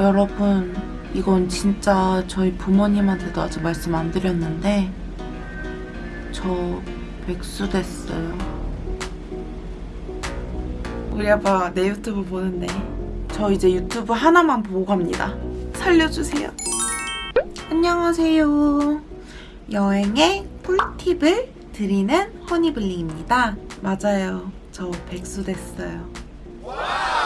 여러분 이건 진짜 저희 부모님한테도 아직 말씀 안 드렸는데 저 백수 됐어요. 우리 아빠 내 유튜브 보는데 저 이제 유튜브 하나만 보고 갑니다. 살려주세요. 안녕하세요. 여행의 꿀팁을 드리는 허니블링입니다. 맞아요. 저 백수 됐어요.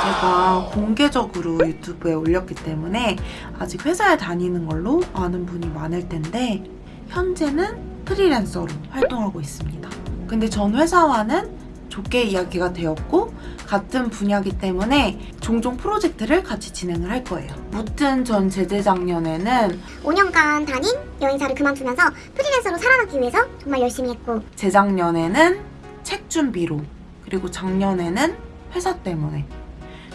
제가 공개적으로 유튜브에 올렸기 때문에 아직 회사에 다니는 걸로 아는 분이 많을 텐데 현재는 프리랜서로 활동하고 있습니다. 근데 전 회사와는 좋게 이야기가 되었고 같은 분야이기 때문에 종종 프로젝트를 같이 진행을 할 거예요. 무튼 전 재재작년에는 5년간 다닌 여행사를 그만두면서 프리랜서로 살아남기 위해서 정말 열심히 했고 재작년에는 책 준비로 그리고 작년에는 회사 때문에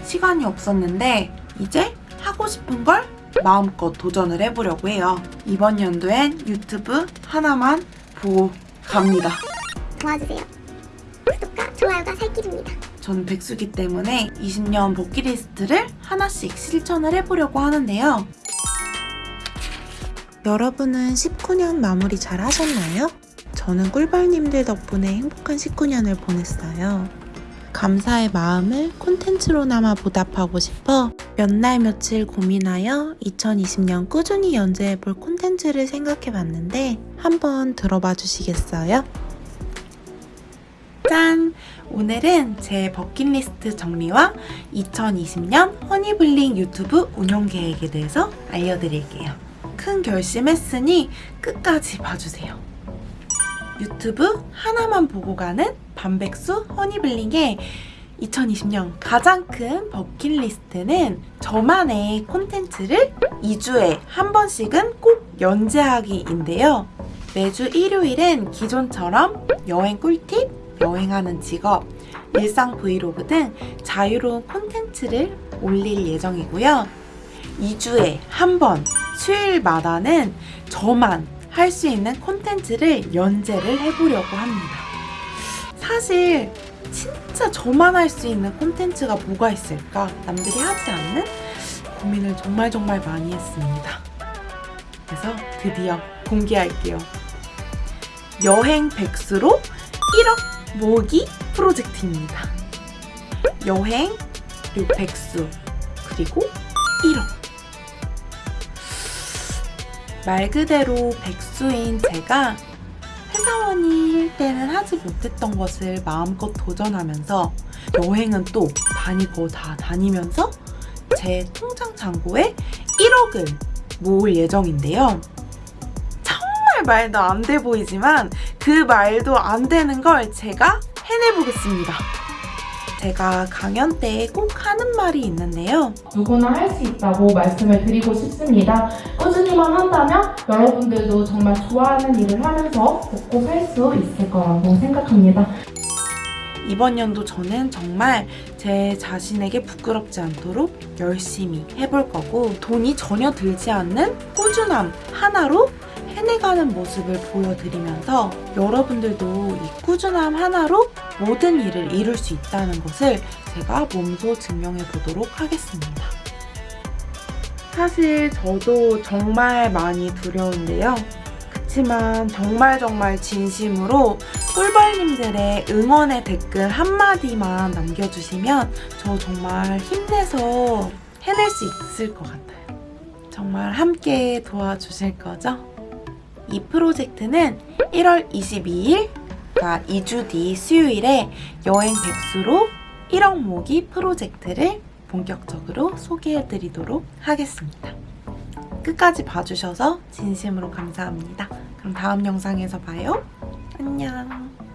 시간이 없었는데 이제 하고 싶은 걸 마음껏 도전을 해보려고 해요. 이번 연도엔 유튜브 하나만 보고 갑니다. 도와주세요. 구독과 좋아요가 살 길입니다. 저는 백수기 때문에 20년 버킷리스트를 하나씩 실천을 해보려고 하는데요. 여러분은 19년 마무리 잘 하셨나요? 저는 꿀벌님들 덕분에 행복한 19년을 보냈어요. 감사의 마음을 콘텐츠로나마 보답하고 싶어 몇 날 며칠 고민하여 2020년 꾸준히 연재해볼 콘텐츠를 생각해봤는데 한번 들어봐 주시겠어요? 짠! 오늘은 제 버킷리스트 정리와 2020년 허니블링 유튜브 운영 계획에 대해서 알려드릴게요. 큰 결심했으니 끝까지 봐주세요. 유튜브 하나만 보고 가는 반백수 허니블링의 2020년 가장 큰 버킷리스트는 저만의 콘텐츠를 2주에 한 번씩은 꼭 연재하기인데요. 매주 일요일은 기존처럼 여행 꿀팁, 여행하는 직업, 일상 브이로그 등 자유로운 콘텐츠를 올릴 예정이고요. 2주에 한 번, 수요일마다는 저만 할 수 있는 콘텐츠를 연재를 해보려고 합니다. 사실 진짜 저만 할 수 있는 콘텐츠가 뭐가 있을까? 남들이 하지 않는 고민을 정말 정말 많이 했습니다. 그래서 드디어 공개할게요. 여행 백수로 1억 모으기 프로젝트입니다. 여행, 그리고 백수, 그리고 1억. 말 그대로 백수인 제가 회사원일 때는 하지 못했던 것을 마음껏 도전하면서 여행은 또 다니고 다 다니면서 제 통장 잔고에 1억을 모을 예정인데요. 정말 말도 안 돼 보이지만 그 말도 안 되는 걸 제가 해내보겠습니다. 제가 강연 때 꼭 하는 말이 있는데요. 누구나 할 수 있다고 말씀을 드리고 싶습니다. 꾸준히만 한다면 여러분들도 정말 좋아하는 일을 하면서 먹고 살 수 있을 거라고 생각합니다. 이번 연도 저는 정말 제 자신에게 부끄럽지 않도록 열심히 해볼 거고 돈이 전혀 들지 않는 꾸준함 하나로 해내가는 모습을 보여드리면서 여러분들도 이 꾸준함 하나로 모든 일을 이룰 수 있다는 것을 제가 몸소 증명해 보도록 하겠습니다. 사실 저도 정말 많이 두려운데요. 그치만 정말 정말 진심으로 꿀벌님들의 응원의 댓글 한마디만 남겨주시면 저 정말 힘내서 해낼 수 있을 것 같아요. 정말 함께 도와주실 거죠? 이 프로젝트는 1월 22일, 그러니까 2주 뒤 수요일에 여행 백수로 1억 모기 프로젝트를 본격적으로 소개해드리도록 하겠습니다. 끝까지 봐주셔서 진심으로 감사합니다. 그럼 다음 영상에서 봐요. 안녕.